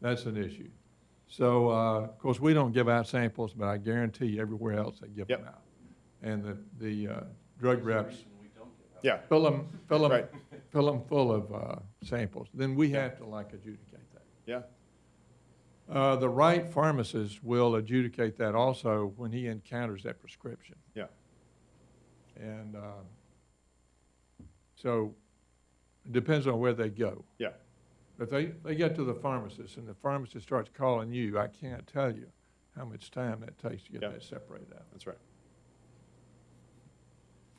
That's an issue. So, uh, of course, we don't give out samples, but I guarantee you everywhere else they give Yep. them out. And the, the uh, drug reps Yeah. fill them, fill them, Right. fill them full of uh, samples. Then we Yeah. have to like adjudicate that. Yeah. Uh, the right pharmacist will adjudicate that also when he encounters that prescription. Yeah. And, uh, so it depends on where they go. Yeah. If they, they get to the pharmacist and the pharmacist starts calling you, I can't tell you how much time that takes to get Yeah. that separated out. That's right.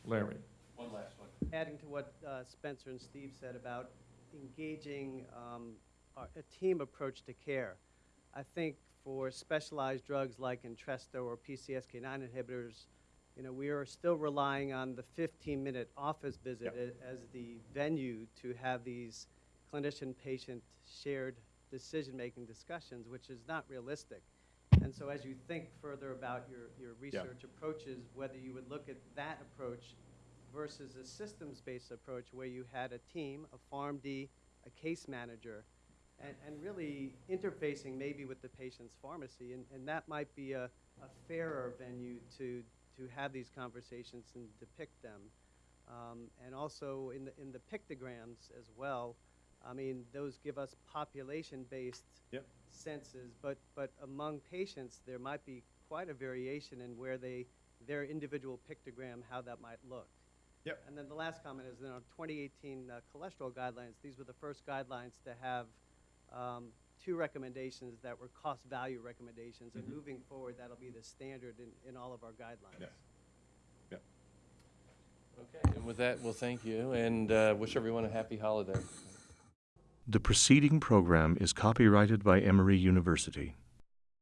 Larry? One last one. Adding to what uh, Spencer and Steve said about engaging um, our- a team approach to care. I think for specialized drugs like Entresto or PCSK9 inhibitors, you know, we are still relying on the 15-minute office visit a- as the venue to have these clinician-patient shared decision-making discussions, which is not realistic. And so as you think further about your, your research approaches, whether you would look at that approach versus a systems-based approach where you had a team, a PharmD, a case manager, and, and really interfacing maybe with the patient's pharmacy, and, and that might be a, a fairer venue to, to have these conversations and depict them. Um, and also in the, in the pictograms as well, I mean, those give us population-based Yep. senses, but, but among patients, there might be quite a variation in where they, their individual pictogram, how that might look. Yep. And then the last comment is, in our 2018 uh, cholesterol guidelines, these were the first guidelines to have um, two recommendations that were cost-value recommendations, and moving forward, that'll be the standard in, in all of our guidelines. Yeah. Okay, and with that, we'll thank you and uh, wish everyone a happy holiday. The preceding program is copyrighted by Emory University.